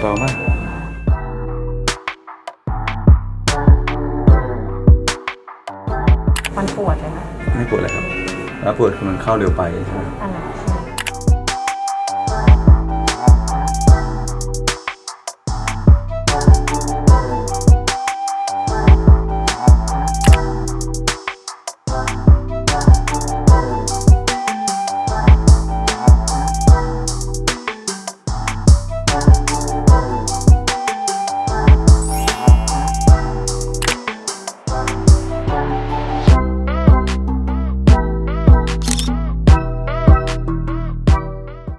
เบามากมันปวดเลยไหมไม่ปวดเลยครับ แล้วปวดคือมันเข้าเร็วไปใช่ไหมอัไ